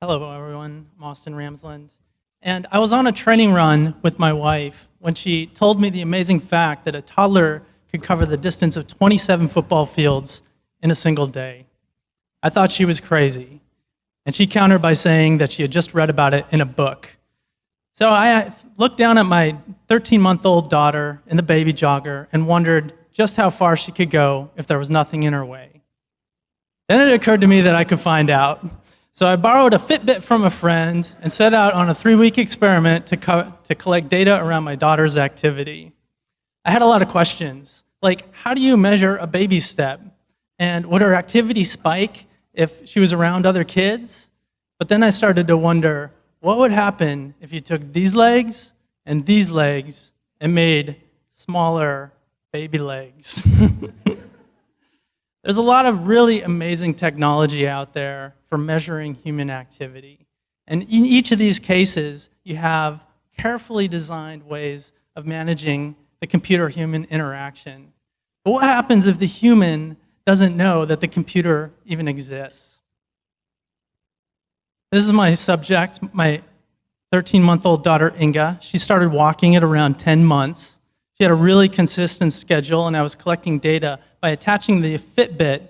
Hello, everyone. I'm Austin Ramsland. And I was on a training run with my wife when she told me the amazing fact that a toddler could cover the distance of 27 football fields in a single day. I thought she was crazy. And she countered by saying that she had just read about it in a book. So I looked down at my 13 month old daughter in the baby jogger and wondered just how far she could go if there was nothing in her way. Then it occurred to me that I could find out. So I borrowed a Fitbit from a friend and set out on a three week experiment to, co to collect data around my daughter's activity. I had a lot of questions, like how do you measure a baby step? And would her activity spike if she was around other kids? But then I started to wonder, what would happen if you took these legs and these legs and made smaller baby legs? There's a lot of really amazing technology out there for measuring human activity. And in each of these cases, you have carefully designed ways of managing the computer-human interaction. But what happens if the human doesn't know that the computer even exists? This is my subject, my 13-month-old daughter, Inga. She started walking at around 10 months. She had a really consistent schedule, and I was collecting data by attaching the Fitbit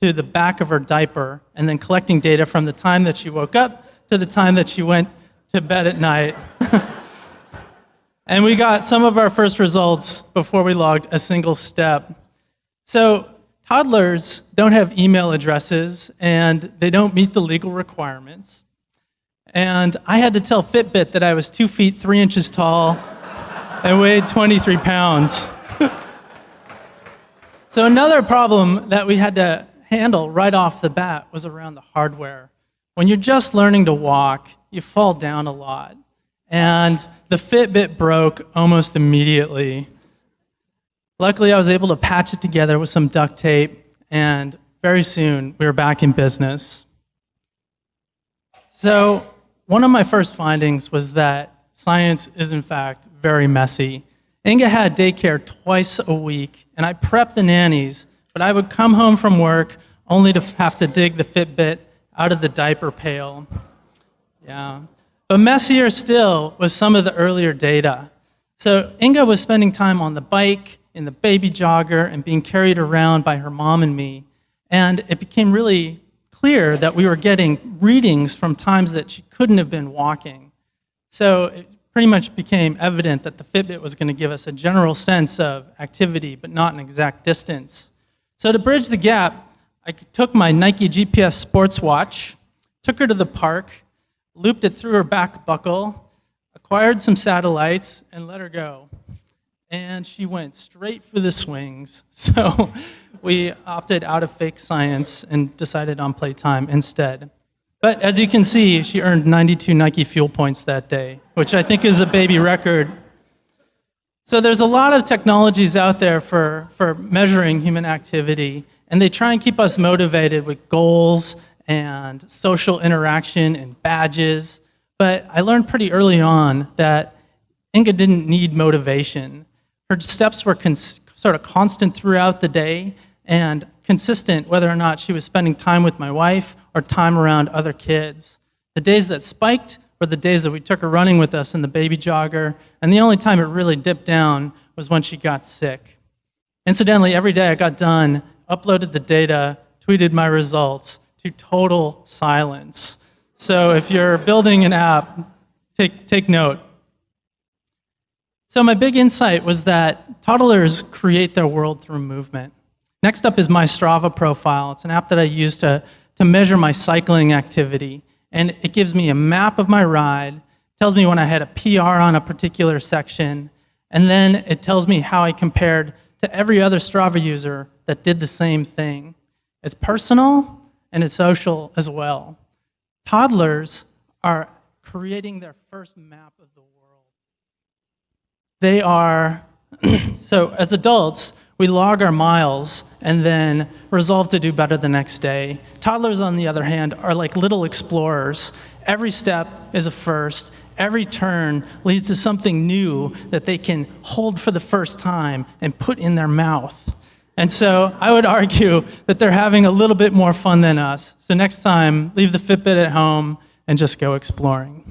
to the back of her diaper and then collecting data from the time that she woke up to the time that she went to bed at night. and we got some of our first results before we logged a single step. So toddlers don't have email addresses and they don't meet the legal requirements. And I had to tell Fitbit that I was two feet, three inches tall and weighed 23 pounds. so another problem that we had to handle right off the bat was around the hardware. When you're just learning to walk, you fall down a lot. And the Fitbit broke almost immediately. Luckily, I was able to patch it together with some duct tape, and very soon we were back in business. So, one of my first findings was that science is, in fact, very messy. Inga had daycare twice a week, and I prepped the nannies, but I would come home from work only to have to dig the Fitbit out of the diaper pail. Yeah. But messier still was some of the earlier data. So Inga was spending time on the bike, in the baby jogger, and being carried around by her mom and me. And it became really clear that we were getting readings from times that she couldn't have been walking. So pretty much became evident that the Fitbit was going to give us a general sense of activity, but not an exact distance. So to bridge the gap, I took my Nike GPS sports watch, took her to the park, looped it through her back buckle, acquired some satellites, and let her go. And she went straight for the swings. So we opted out of fake science and decided on playtime instead. But as you can see, she earned 92 Nike fuel points that day, which I think is a baby record. So there's a lot of technologies out there for, for measuring human activity, and they try and keep us motivated with goals and social interaction and badges. But I learned pretty early on that Inga didn't need motivation. Her steps were sort of constant throughout the day and consistent whether or not she was spending time with my wife or time around other kids. The days that spiked were the days that we took her running with us in the baby jogger, and the only time it really dipped down was when she got sick. Incidentally, every day I got done, uploaded the data, tweeted my results to total silence. So if you're building an app, take, take note. So my big insight was that toddlers create their world through movement. Next up is my Strava profile. It's an app that I use to to measure my cycling activity. And it gives me a map of my ride, tells me when I had a PR on a particular section, and then it tells me how I compared to every other Strava user that did the same thing. It's personal and it's social as well. Toddlers are creating their first map of the world. They are, so as adults, we log our miles and then resolve to do better the next day. Toddlers, on the other hand, are like little explorers. Every step is a first. Every turn leads to something new that they can hold for the first time and put in their mouth. And so I would argue that they're having a little bit more fun than us. So next time, leave the Fitbit at home and just go exploring.